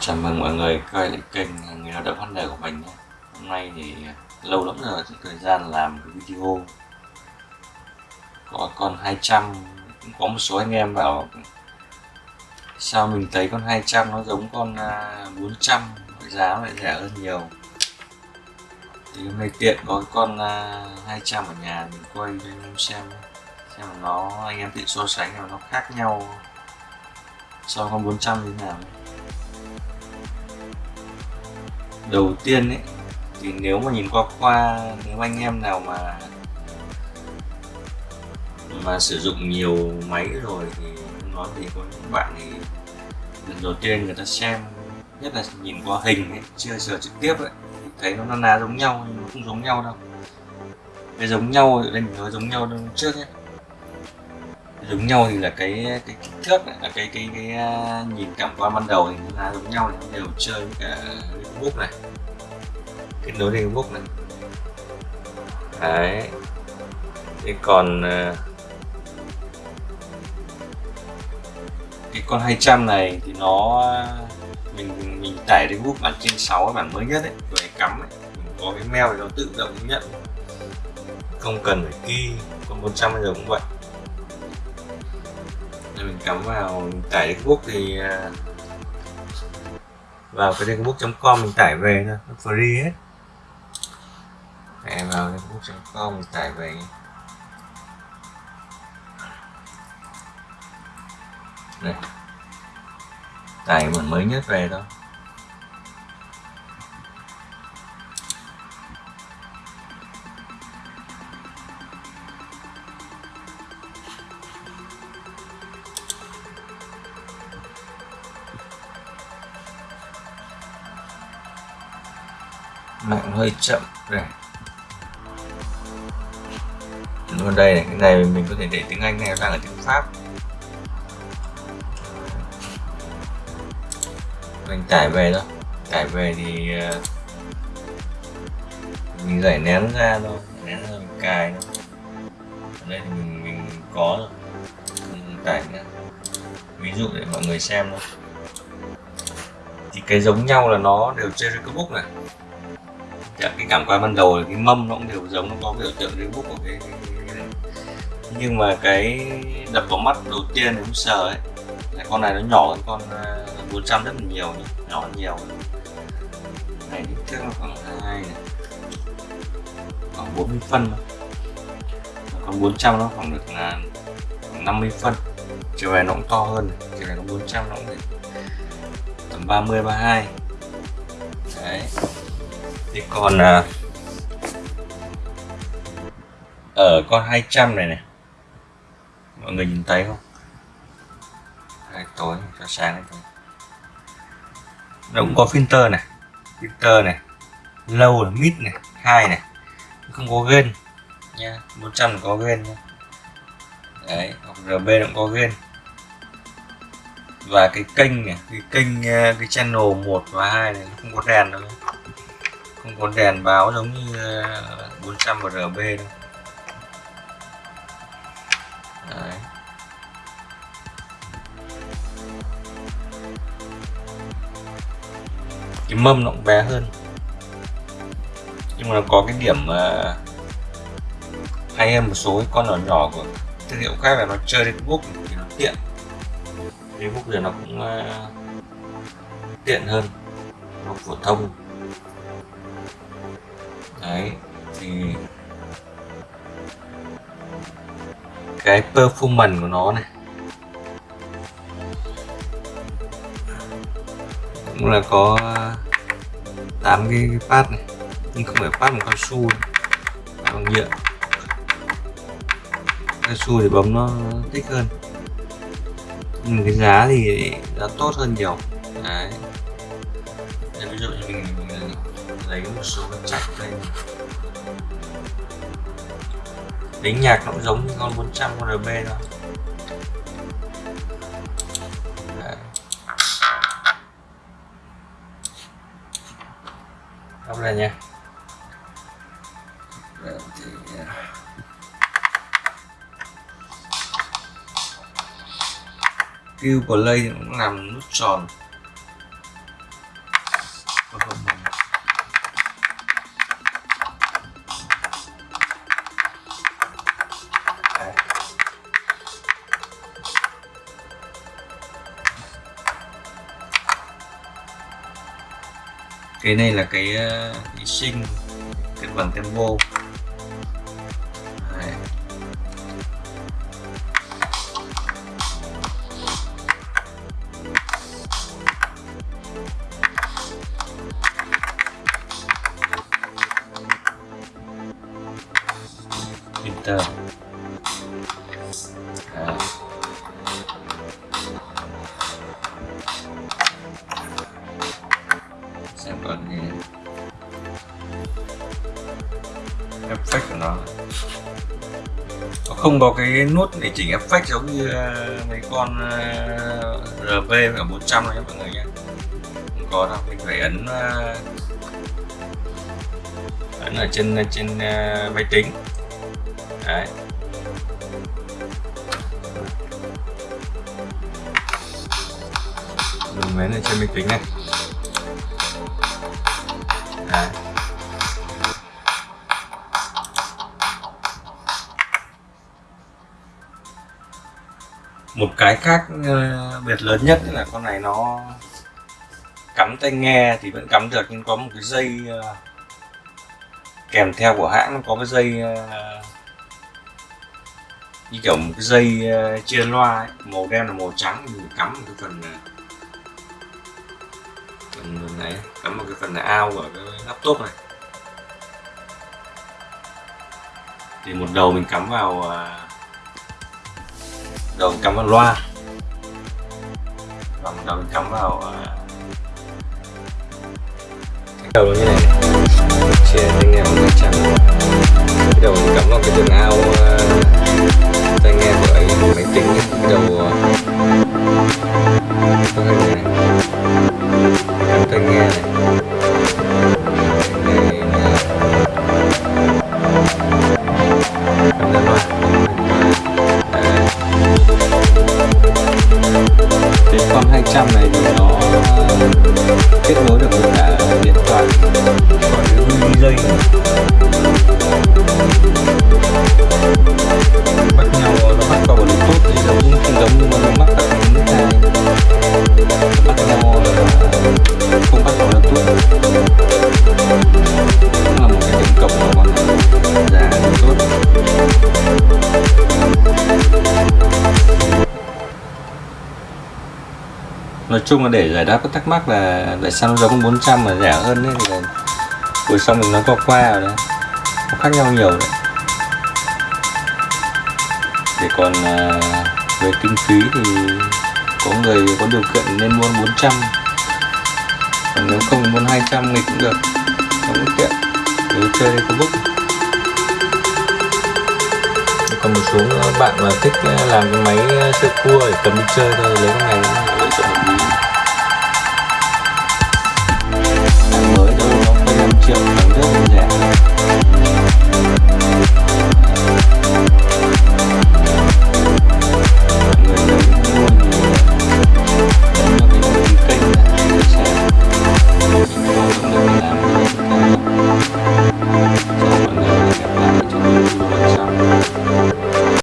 Chào mừng mọi người quay lại kênh Người lao động HN của mình nhé. Hôm nay thì lâu lắm rồi thời gian làm cái video. Có con 200 cũng có một số anh em bảo, sao mình thấy con 200 nó giống con à, 400 giá lại rẻ hơn nhiều? Thì hôm nay tiện có con à, 200 ở nhà, mình quay cho anh em xem xem nó, anh em tự so sánh mà nó khác nhau. So với con 400 như thế nào đầu tiên ấy thì nếu mà nhìn qua qua nếu anh em nào mà mà sử dụng nhiều máy rồi thì nói thì có những bạn thì lần đầu tiên người ta xem nhất là nhìn qua hình ấy, chưa sờ trực tiếp ấy thấy nó ná giống nhau nhưng nó không giống nhau đâu. Cái giống nhau thì đây mình nói giống nhau trước nhé giống nhau thì là cái cái kích thước này là cái cái cái, cái nhìn cảm quan ban đầu thì nó là giống nhau thì đều chơi với cả book này. Kết nối đến book này. Đấy. Thế còn à, cái con 200 này thì nó à, mình mình tải đến book bản trên 6 bản mới nhất ấy rồi cắm ấy. Mình có cái mail thì nó tự động nhận. Không cần phải key con 100 bây giờ cũng vậy mình cắm vào, tải đến book thì à, vào cái denbook.com mình tải về thôi, nó free hết. Em vào denbook.com mình tải về. Đây. Tải bản mới nhất về thôi. Mạng hơi chậm này. Luôn đây này, cái này mình có thể để tiếng Anh này đang ở tiếng Pháp. Mình tải về thôi tải về thì ờ, mình giải nén ra thôi, nén ra mình cài thôi. Ở đây thì mình mình có rồi. Mình tải nhá ví dụ để mọi người xem thôi. Thì cái giống nhau là nó đều trên cái book này. Dạ, cái cảm quan ban đầu là cái mâm nó cũng đều giống nó có biểu tượng cái book của cái, cái, cái nhưng mà cái đập vào mắt đầu tiên cũng sờ ấy. Là con này nó nhỏ hơn con à, 400 rất là nhiều nhỉ? nhỏ hơn nhiều. Này kích thước nó khoảng hai này. Khoảng 40 phân thôi. Còn 400 nó khoảng được là 50 phân. Chiều này nó cũng to hơn chiều này nó 400 nó cũng tầm 30 32 đấy thế còn à, ở con 200 này này mọi người nhìn thấy không? Đây, tối cho sáng này thôi. Nó cũng có filter này filter này low là mid này hai này không có gain nha 100 có gain nha. Đấy hoặc rb cũng có gain và cái kênh này cái kênh à, cái channel 1 và 2 này nó không có đèn đâu không có đèn báo giống như ờ, 400rb đâu Đấy. cái mâm nó cũng bé hơn. Nhưng mà nó có cái điểm uh, hay hơn một số cái con nhỏ nhỏ của thương hiệu khác là nó chơi đến book thì nó tiện. Đến book thì nó cũng uh, tiện hơn. Nó phổ thông đấy thì cái performance của nó này. Cũng là có 8 cái, cái pad này nhưng không phải pad bằng cao su bằng nhựa. Cao su thì bấm nó thích hơn. Nhưng cái giá thì giá tốt hơn nhiều. Đấy. Thấy có một số cái chạch đây tính nhạc nó cũng giống như con 400 con RB thôi. Đọc lên nha. Q play cũng làm nút tròn. Cái này là cái ờ, uh, sinh cân bằng tempo Đấy. Enter effect của nó. Nó không có cái nút để chỉnh effect giống như ờ, mấy con RV và 400 này mọi người nhé. Không có đâu, mình phải ấn ờ, ấn ở trên ờ, trên máy tính. Đấy. Mình ấn ở trên máy tính này. Đấy. Một cái khác ờ, biệt lớn nhất là con này nó cắm tai nghe thì vẫn cắm được, nhưng có một cái dây ờ, kèm theo của hãng nó có cái dây ờ, như kiểu một cái dây chia loa ấy. màu đen là màu trắng mình cắm một cái phần phần này, cắm một cái phần ao ở cái laptop này thì một đầu mình cắm vào đầu cắm vào loa. Và đầu cắm vào à, cái đầu như này. Chia tai nghe bằng trắng cái đầu cắm vào cái đường ao à, tai nghe của ấy máy tính cái đầu à, uh, cái nói chung là để giải đáp các thắc mắc là tại sao nó giống 400 mà rẻ hơn ấy thì là buổi xong mình nói qua qua rồi đấy. Nó khác nhau nhiều đấy. Để còn uh, về kinh phí thì có người có điều kiện nên mua 400 còn nếu không mua 200 thì cũng được. Cũng tiện. Nếu chơi thì có bức. Còn một số bạn mà thích à, làm cái máy à, chơi cua để cầm đi chơi thôi lấy cái này. cũng